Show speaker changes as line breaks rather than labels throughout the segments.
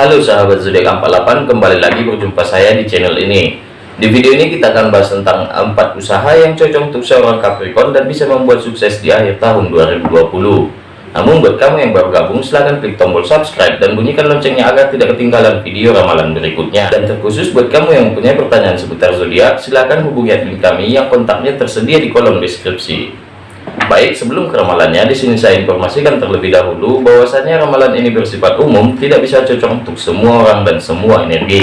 Halo sahabat zodiak 48 kembali lagi berjumpa saya di channel ini. Di video ini kita akan bahas tentang empat usaha yang cocok untuk seorang Capricorn dan bisa membuat sukses di akhir tahun 2020 namun buat kamu yang baru gabung silahkan klik tombol subscribe dan bunyikan loncengnya agar tidak ketinggalan video ramalan berikutnya. Dan terkhusus buat kamu yang mempunyai pertanyaan seputar zodiak silahkan hubungi admin kami yang kontaknya tersedia di kolom deskripsi Baik, sebelum ke ramalannya, di sini saya informasikan terlebih dahulu bahwasanya ramalan ini bersifat umum, tidak bisa cocok untuk semua orang dan semua energi.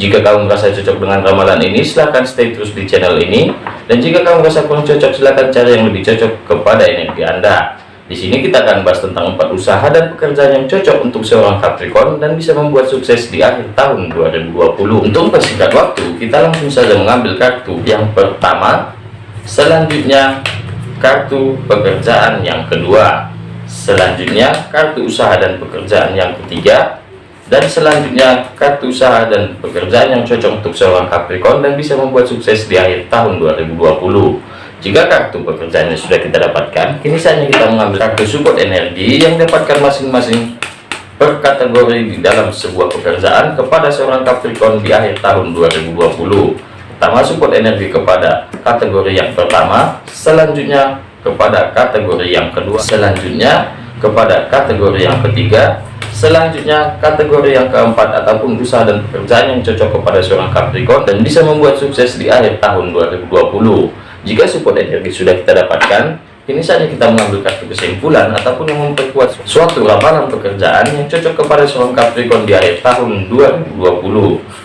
Jika kamu merasa cocok dengan ramalan ini, silahkan stay terus di channel ini. Dan jika kamu merasa kurang cocok, silahkan cari yang lebih cocok kepada energi Anda. Di sini kita akan bahas tentang empat usaha dan pekerjaan yang cocok untuk seorang Capricorn dan bisa membuat sukses di akhir tahun 2020. Untuk mempersingkat waktu, kita langsung saja mengambil kartu yang pertama. Selanjutnya kartu pekerjaan yang kedua. Selanjutnya kartu usaha dan pekerjaan yang ketiga. Dan selanjutnya kartu usaha dan pekerjaan yang cocok untuk seorang Capricorn dan bisa membuat sukses di akhir tahun 2020 jika kartu pekerjaannya sudah kita dapatkan kini saatnya kita mengambil kartu support energi yang dapatkan masing-masing per kategori di dalam sebuah pekerjaan kepada seorang Capricorn di akhir tahun 2020 pertama support energi kepada kategori yang pertama selanjutnya kepada kategori yang kedua selanjutnya kepada kategori yang ketiga selanjutnya kategori yang keempat ataupun usaha dan pekerjaan yang cocok kepada seorang Capricorn dan bisa membuat sukses di akhir tahun 2020 jika support energi sudah kita dapatkan ini saja kita mengambil kartu kesimpulan ataupun memperkuat suatu ramalan pekerjaan yang cocok kepada seorang Capricorn di akhir tahun 2020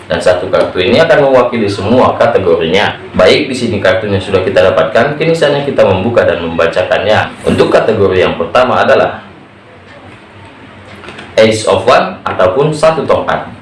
dan satu kartu ini akan mewakili semua kategorinya. Baik di sini kartunya sudah kita dapatkan kini saja kita membuka dan membacakannya. Untuk kategori yang pertama adalah Ace of One ataupun satu tongkat.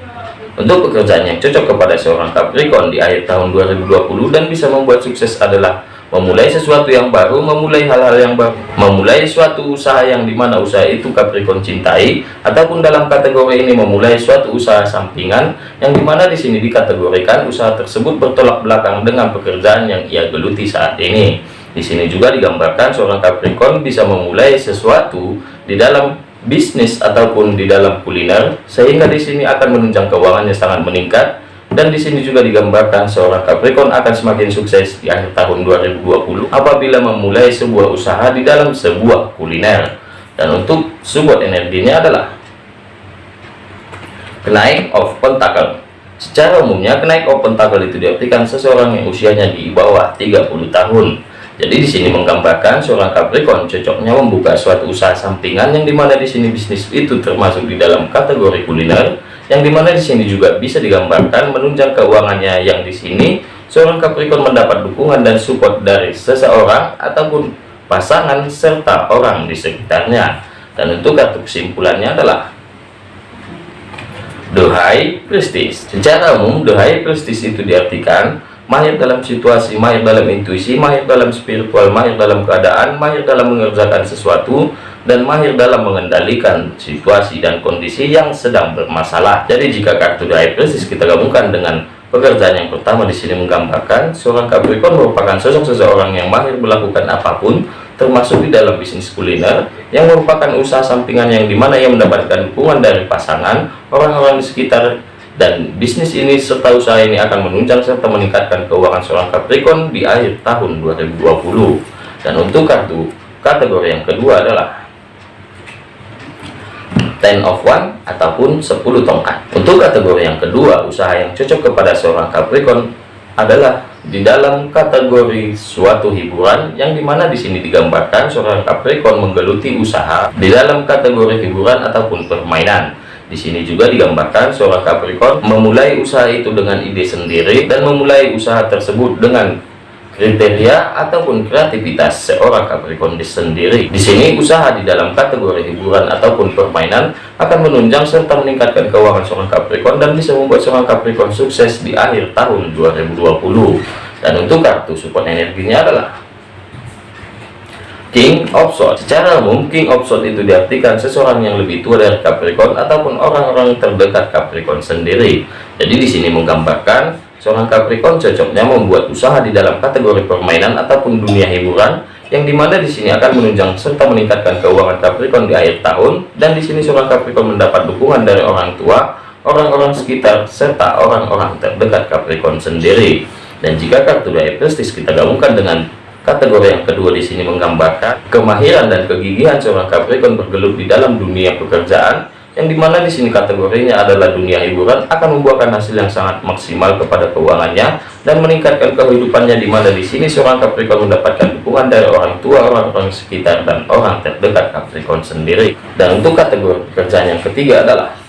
Untuk pekerjaan yang cocok kepada seorang Capricorn di akhir tahun 2020 dan bisa membuat sukses adalah memulai sesuatu yang baru, memulai hal-hal yang baru, memulai suatu usaha yang di mana usaha itu Capricorn cintai, ataupun dalam kategori ini memulai suatu usaha sampingan yang di mana di sini dikategorikan usaha tersebut bertolak belakang dengan pekerjaan yang ia geluti saat ini. Di sini juga digambarkan seorang Capricorn bisa memulai sesuatu di dalam bisnis ataupun di dalam kuliner sehingga di sini akan menunjang keuangannya sangat meningkat dan di sini juga digambarkan seorang Capricorn akan semakin sukses di akhir tahun 2020 apabila memulai sebuah usaha di dalam sebuah kuliner. Dan untuk support energinya adalah kenaik of pentacle. Secara umumnya kenaik of pentacle itu diartikan seseorang yang usianya di bawah 30 tahun. Jadi di sini menggambarkan seorang Capricorn cocoknya membuka suatu usaha sampingan yang di mana di sini bisnis itu termasuk di dalam kategori kuliner yang di mana di sini juga bisa digambarkan menunjang keuangannya yang di sini seorang Capricorn mendapat dukungan dan support dari seseorang ataupun pasangan serta orang di sekitarnya. Dan untuk kartu kesimpulannya adalah High Prestige secara umum High Prestige itu diartikan mahir dalam situasi, mahir dalam intuisi, mahir dalam spiritual, mahir dalam keadaan, mahir dalam mengerjakan sesuatu, dan mahir dalam mengendalikan situasi dan kondisi yang sedang bermasalah. Jadi jika kartu The Prestige kita gabungkan dengan pekerjaan yang pertama di sini menggambarkan seorang Capricorn merupakan sosok seseorang yang mahir melakukan apa pun, termasuk di dalam bisnis kuliner yang merupakan usaha sampingan yang di mana ia mendapatkan dukungan dari pasangan, orang-orang di sekitar dan bisnis ini serta usaha ini akan menunjang serta meningkatkan keuangan seorang Capricorn di akhir tahun 2020 dan untuk kartu kategori yang kedua adalah ten of one ataupun 10 tongkat. Untuk kategori yang kedua usaha yang cocok kepada seorang Capricorn adalah di dalam kategori suatu hiburan yang di mana di sini digambarkan seorang Capricorn menggeluti usaha di dalam kategori hiburan ataupun permainan di sini juga digambarkan seorang Capricorn memulai usaha itu dengan ide sendiri dan memulai usaha tersebut dengan kriteria ataupun kreativitas seorang Capricorn sendiri. Di sini usaha di dalam kategori hiburan ataupun permainan akan menunjang serta meningkatkan keuangan seorang Capricorn dan bisa membuat seorang Capricorn sukses di akhir tahun 2020. Dan untuk kartu support energinya adalah King of Swords. Secara umum, King of Swords itu diartikan seseorang yang lebih tua dari Capricorn ataupun orang-orang terdekat Capricorn sendiri. Jadi di sini menggambarkan seorang Capricorn cocoknya membuat usaha di dalam kategori permainan ataupun dunia hiburan yang di mana di sini akan menunjang serta meningkatkan keuangan Capricorn di akhir tahun dan di sini seorang Capricorn mendapat dukungan dari orang tua orang-orang sekitar, serta orang-orang terdekat Capricorn sendiri. Dan jika kartu daya prestis kita gabungkan dengan kategori yang kedua di sini menggambarkan kemahiran dan kegigihan seorang Capricorn bergelut di dalam dunia pekerjaan, yang di mana di sini kategorinya adalah dunia hiburan akan membuahkan hasil yang sangat maksimal kepada keuangannya dan meningkatkan kehidupannya di mana di sini seorang Capricorn mendapatkan dukungan dari orang tua, orang-orang sekitar dan orang terdekat Capricorn sendiri. Dan untuk kategori pekerjaan yang ketiga adalah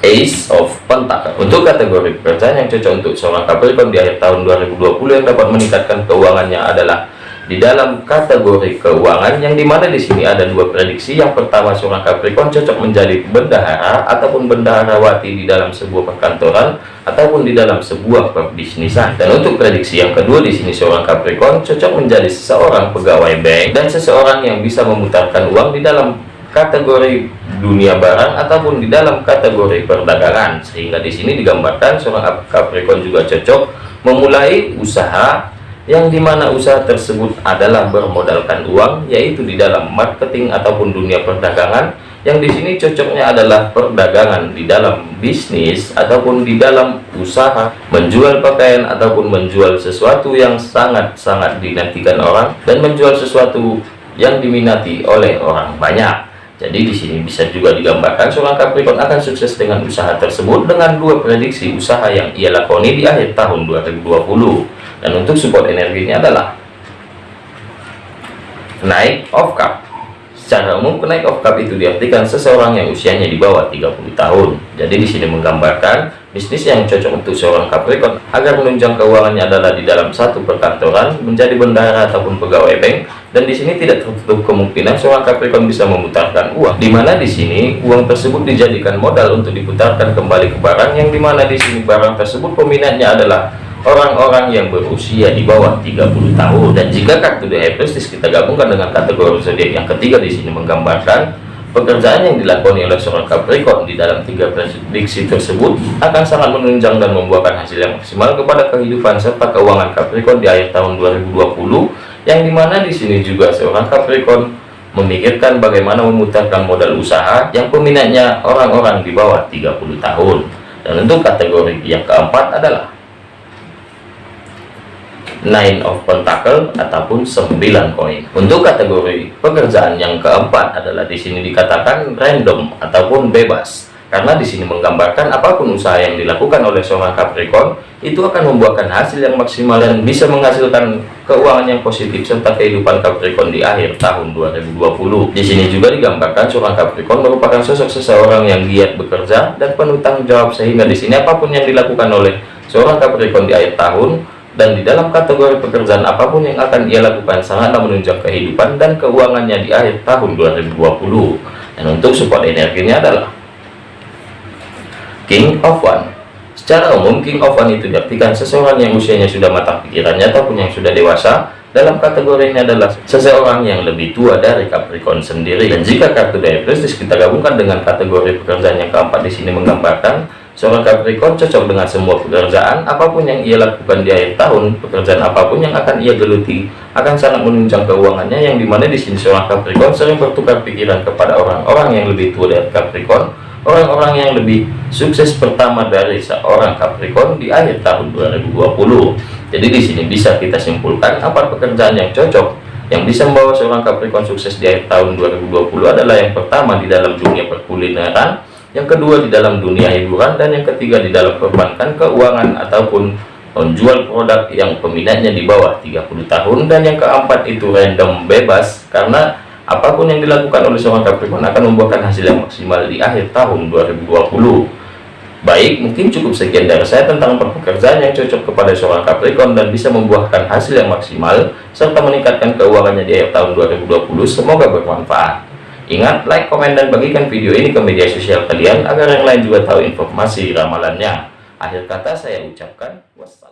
Ace of Pentacle. Untuk kategori pekerjaan yang cocok untuk seorang Capricorn di akhir tahun 2020 yang dapat meningkatkan keuangannya adalah di dalam kategori keuangan yang di mana di sini ada dua prediksi yang pertama seorang Capricorn cocok menjadi bendahara ataupun bendaharawati di dalam sebuah perkantoran ataupun di dalam sebuah perbisnisan dan untuk prediksi yang kedua di sini seorang Capricorn cocok menjadi seseorang pegawai bank dan seseorang yang bisa memutarkan uang di dalam kategori dunia barang ataupun di dalam kategori perdagangan. Sehingga di sini digambarkan seorang Capricorn juga cocok memulai usaha yang di mana usaha tersebut adalah bermodalkan uang yaitu di dalam marketing ataupun dunia perdagangan. Yang di sini cocoknya adalah perdagangan di dalam bisnis ataupun di dalam usaha menjual pakaian ataupun menjual sesuatu yang sangat-sangat dinantikan orang dan menjual sesuatu yang diminati oleh orang banyak jadi di sini bisa juga digambarkan seorang Capricorn akan sukses dengan usaha tersebut dengan dua prediksi usaha yang ia lakoni di akhir tahun 2020 dan untuk support energinya adalah naik of cup secara umum naik of cup itu diartikan seseorang yang usianya di bawah 30 tahun. Jadi di sini menggambarkan bisnis yang cocok untuk seorang Capricorn agar menunjang keuangannya adalah di dalam satu perkantoran menjadi bendara ataupun pegawai bank dan di sini tidak tertutup kemungkinan seorang Capricorn bisa memutarkan uang. Di mana di sini uang tersebut dijadikan modal untuk diputarkan kembali ke barang yang di mana di sini barang tersebut peminatnya adalah orang-orang yang berusia di bawah 30 tahun. Dan jika kartu The Prestige kita gabungkan dengan kategori zodiak yang ketiga di sini menggambarkan pekerjaan yang dilakoni oleh seorang Capricorn di dalam tiga prediksi tersebut akan sangat menunjang dan membuahkan hasil yang maksimal kepada kehidupan serta keuangan Capricorn di akhir tahun 2020 yang di mana di sini juga seorang Capricorn memikirkan bagaimana memutarkan modal usaha yang peminatnya orang-orang di bawah 30 tahun. Dan untuk kategori yang keempat adalah nine of pentacle ataupun 9 koin untuk kategori pekerjaan yang keempat adalah di sini dikatakan random ataupun bebas karena di sini menggambarkan apa pun usaha yang dilakukan oleh seorang Capricorn itu akan membuahkan hasil yang maksimal dan bisa menghasilkan keuangan yang positif serta kehidupan Capricorn di akhir tahun 2020. Di sini juga digambarkan seorang Capricorn merupakan sosok seseorang yang giat bekerja dan penuh tanggung jawab sehingga di sini apa pun yang dilakukan oleh seorang Capricorn di akhir tahun dan di dalam kategori pekerjaan apa pun yang akan ia lakukan sangatlah menunjang kehidupan dan keuangannya di akhir tahun 2020 dan untuk support energinya adalah King of One. Secara umum King of One itu diartikan seseorang yang usianya sudah matang pikirannya ataupun yang sudah dewasa. Dalam kategori ini adalah seseorang yang lebih tua dari Capricorn sendiri. Dan jika kartu prestis kita gabungkan dengan kategori pekerjaan yang keempat di sini menggambarkan Seorang Capricorn cocok dengan semua pekerjaan apa pun yang ia lakukan di akhir tahun, pekerjaan apa pun yang akan ia geluti akan sangat menunjang keuangannya yang di mana di sini seorang Capricorn sering bertukar pikiran kepada orang-orang yang lebih tua dari Capricorn, orang-orang yang lebih sukses pertama dari seorang Capricorn di akhir tahun 2020. Jadi di sini bisa kita simpulkan apa pekerjaan yang cocok yang bisa membawa seorang Capricorn sukses di akhir tahun 2020 adalah yang pertama di dalam dunia perkulineran yang kedua di dalam dunia hiburan dan yang ketiga di dalam perbankan keuangan ataupun menjual produk yang peminatnya di bawah 30 tahun. Dan yang keempat itu random bebas karena apa pun yang dilakukan oleh seorang Capricorn akan membuahkan hasil yang maksimal di akhir tahun 2020 baik mungkin cukup sekian dari saya tentang pekerjaan yang cocok kepada seorang Capricorn dan bisa membuahkan hasil yang maksimal serta meningkatkan keuangannya di akhir tahun 2020 semoga bermanfaat Ingat, like, komen, dan bagikan video ini ke media sosial kalian agar yang lain juga tahu informasi ramalannya. Akhir kata saya ucapkan wassalam.